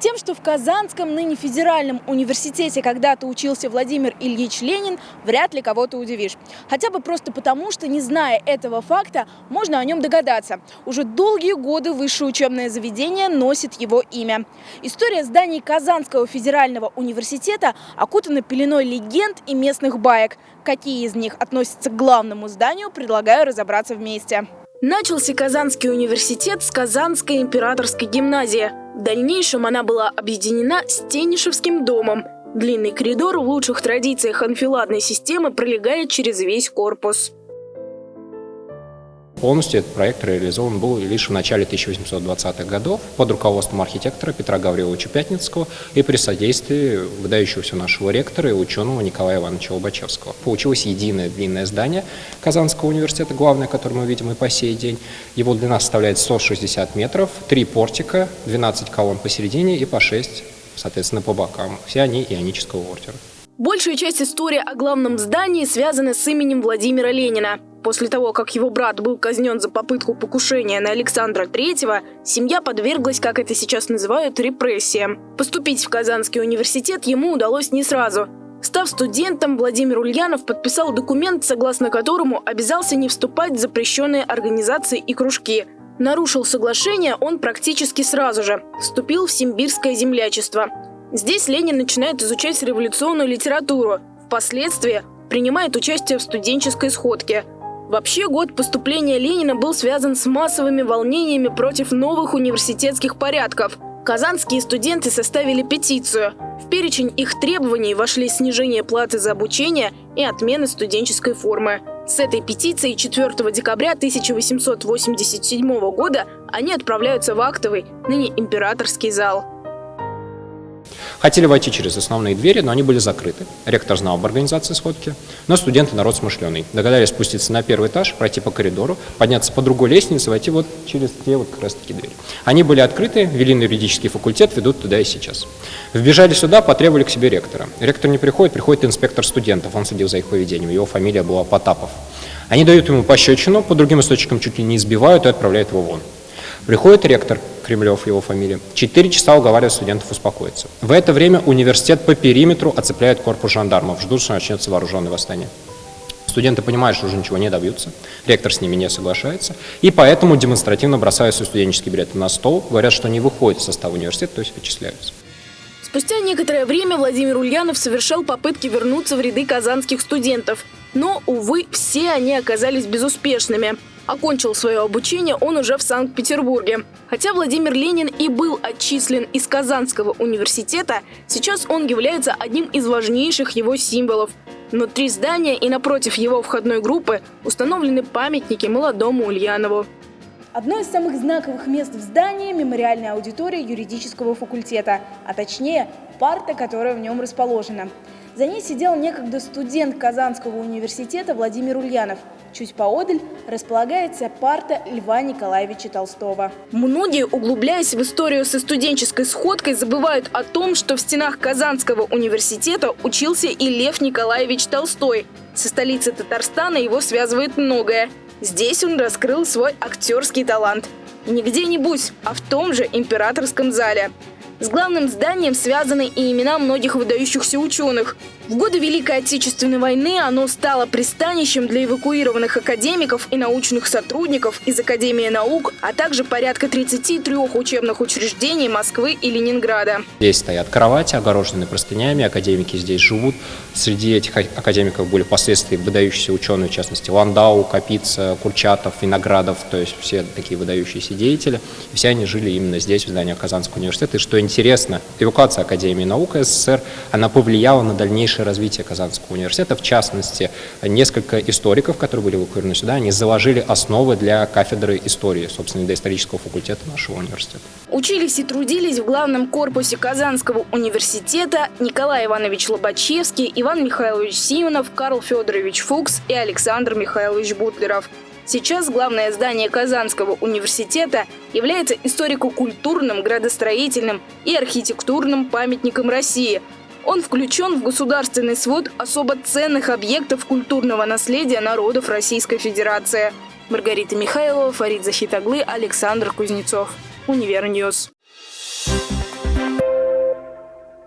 Тем, что в Казанском, ныне федеральном университете когда-то учился Владимир Ильич Ленин, вряд ли кого-то удивишь. Хотя бы просто потому, что, не зная этого факта, можно о нем догадаться. Уже долгие годы высшее учебное заведение носит его имя. История зданий Казанского федерального университета окутана пеленой легенд и местных баек. Какие из них относятся к главному зданию, предлагаю разобраться вместе. Начался Казанский университет с Казанской императорской гимназии. В дальнейшем она была объединена с Тенишевским домом. Длинный коридор в лучших традициях анфиладной системы пролегает через весь корпус. Полностью этот проект реализован был лишь в начале 1820-х годов под руководством архитектора Петра Гавриловича Пятницкого и при содействии выдающегося нашего ректора и ученого Николая Ивановича Лобачевского. Получилось единое длинное здание Казанского университета, главное, которое мы видим и по сей день. Его длина составляет 160 метров, три портика, 12 колонн посередине и по 6, соответственно, по бокам. Все они ионического ордера. Большая часть истории о главном здании связана с именем Владимира Ленина. После того, как его брат был казнен за попытку покушения на Александра III, семья подверглась, как это сейчас называют, репрессиям. Поступить в Казанский университет ему удалось не сразу. Став студентом, Владимир Ульянов подписал документ, согласно которому обязался не вступать в запрещенные организации и кружки. Нарушил соглашение он практически сразу же. Вступил в симбирское землячество. Здесь Ленин начинает изучать революционную литературу. Впоследствии принимает участие в студенческой сходке – Вообще, год поступления Ленина был связан с массовыми волнениями против новых университетских порядков. Казанские студенты составили петицию. В перечень их требований вошли снижение платы за обучение и отмена студенческой формы. С этой петицией 4 декабря 1887 года они отправляются в актовый, ныне императорский зал. Хотели войти через основные двери, но они были закрыты. Ректор знал об организации сходки, но студенты народ смышленый. Догадались спуститься на первый этаж, пройти по коридору, подняться по другой лестнице, войти вот через те вот как раз таки двери. Они были открыты, вели на юридический факультет, ведут туда и сейчас. Вбежали сюда, потребовали к себе ректора. Ректор не приходит, приходит инспектор студентов, он следил за их поведением, его фамилия была Потапов. Они дают ему пощечину, по другим источникам чуть ли не избивают и отправляют его вон. Приходит ректор, Кремлев его фамилия, четыре часа уговаривает студентов успокоиться. В это время университет по периметру оцепляет корпус жандармов, ждут, что начнется вооруженное восстание. Студенты понимают, что уже ничего не добьются, ректор с ними не соглашается, и поэтому демонстративно бросают свои студенческие билеты на стол, говорят, что не выходят из состава университета, то есть вычисляются. Спустя некоторое время Владимир Ульянов совершал попытки вернуться в ряды казанских студентов. Но, увы, все они оказались безуспешными. Окончил свое обучение он уже в Санкт-Петербурге. Хотя Владимир Ленин и был отчислен из Казанского университета, сейчас он является одним из важнейших его символов. Внутри здания и напротив его входной группы установлены памятники молодому Ульянову. Одно из самых знаковых мест в здании – мемориальная аудитория юридического факультета, а точнее парта, которая в нем расположена. За ней сидел некогда студент Казанского университета Владимир Ульянов – Чуть поодаль располагается парта Льва Николаевича Толстого. Многие, углубляясь в историю со студенческой сходкой, забывают о том, что в стенах Казанского университета учился и Лев Николаевич Толстой. Со столицей Татарстана его связывает многое. Здесь он раскрыл свой актерский талант. не где-нибудь, а в том же императорском зале. С главным зданием связаны и имена многих выдающихся ученых. В годы Великой Отечественной войны оно стало пристанищем для эвакуированных академиков и научных сотрудников из Академии наук, а также порядка 33 учебных учреждений Москвы и Ленинграда. Здесь стоят кровати, огороженные простынями, академики здесь живут. Среди этих академиков были впоследствии выдающиеся ученые, в частности Ландау, Капица, Курчатов, Виноградов, то есть все такие выдающиеся деятели. Все они жили именно здесь, в здании Казанского университета. И что интересно, эвакуация Академии наук СССР, она повлияла на дальнейшее развитие Казанского университета. В частности, несколько историков, которые были эвакуированы сюда, они заложили основы для кафедры истории, собственно, до исторического факультета нашего университета. Учились и трудились в главном корпусе Казанского университета Николай Иванович Лобачевский, Иван Михайлович Симонов, Карл Федорович Фукс и Александр Михайлович Бутлеров. Сейчас главное здание Казанского университета является историко-культурным, градостроительным и архитектурным памятником России. Он включен в государственный свод особо ценных объектов культурного наследия народов Российской Федерации. Маргарита Михайлова, Фарид Захитоглы, Александр Кузнецов. Univer News.